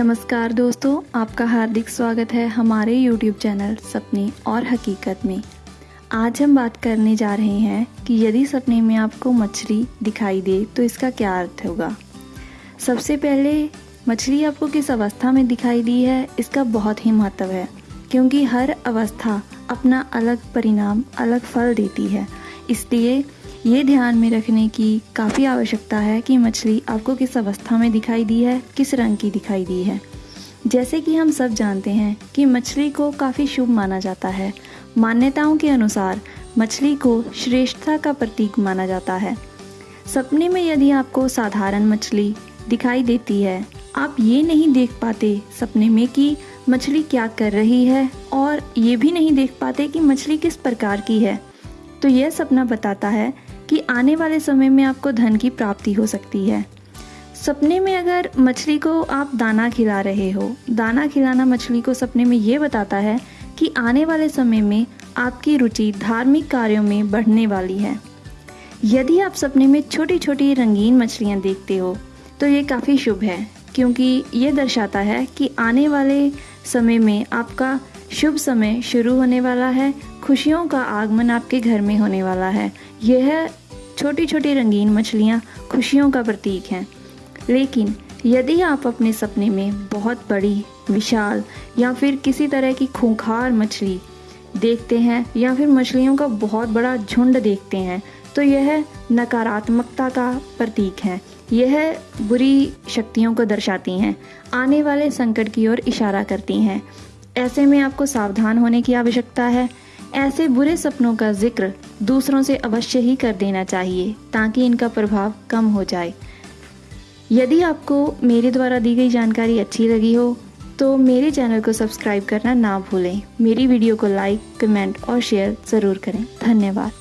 नमस्कार दोस्तों, आपका हार्दिक स्वागत है हमारे YouTube चैनल सपने और हकीकत में। आज हम बात करने जा रहे हैं कि यदि सपने में आपको मछली दिखाई दे तो इसका क्या अर्थ होगा? सबसे पहले, मछली आपको किस अवस्था में दिखाई दी है, इसका बहुत ही महत्व है, क्योंकि हर अवस्था अपना अलग परिणाम, अलग फल देती है। इसलिए ये ध्यान में रखने की काफ़ी आवश्यकता है कि मछली आपको किस अवस्था में दिखाई दी है, किस रंग की दिखाई दी है। जैसे कि हम सब जानते हैं कि मछली को काफ़ी शुभ माना जाता है। मान्यताओं के अनुसार, मछली को श्रेष्ठता का प्रतीक माना जाता है। सपने में यदि आपको साधारण मछली दिखाई देती है, आप ये नहीं देख पाते सपने में कि मछली क्या कर रही है और ये भी नहीं देख पाते कि मछली किस प्रकार की है। तो यह सपना बताता है कि आने वाले समय में आपको धन की प्राप्ति हो सकती है। सपने में अगर मछली को आप दाना खिला रहे हो, दाना खिलाना मछली को सपने में ये बताता है कि आने वाले समय में आपकी रुचि धार्मिक कार्यों में बढ़ने वाली है। यदि आप सपने में छोटी छोटी रंगीन मछलियाँ देखते हो तो ये काफ़ी शुभ है, क्योंकि ये दर्शाता है कि आने वाले समय में आपका शुभ समय शुरू होने वाला है, खुशियों का आगमन आपके घर में होने वाला है। यह छोटी छोटी रंगीन मछलियाँ खुशियों का प्रतीक हैं। लेकिन यदि आप अपने सपने में बहुत बड़ी, विशाल या फिर किसी तरह की खूंखार मछली देखते हैं या फिर मछलियों का बहुत बड़ा झुंड देखते हैं तो यह नकारात्मकता का प्रतीक है। यह बुरी शक्तियों को दर्शाती हैं, आने वाले संकट की ओर इशारा करती हैं। ऐसे में आपको सावधान होने की आवश्यकता है। ऐसे बुरे सपनों का ज़िक्र दूसरों से अवश्य ही कर देना चाहिए, ताकि इनका प्रभाव कम हो जाए। यदि आपको मेरे द्वारा दी गई जानकारी अच्छी लगी हो तो मेरे चैनल को सब्सक्राइब करना ना भूलें। मेरी वीडियो को लाइक, कमेंट और शेयर ज़रूर करें। धन्यवाद।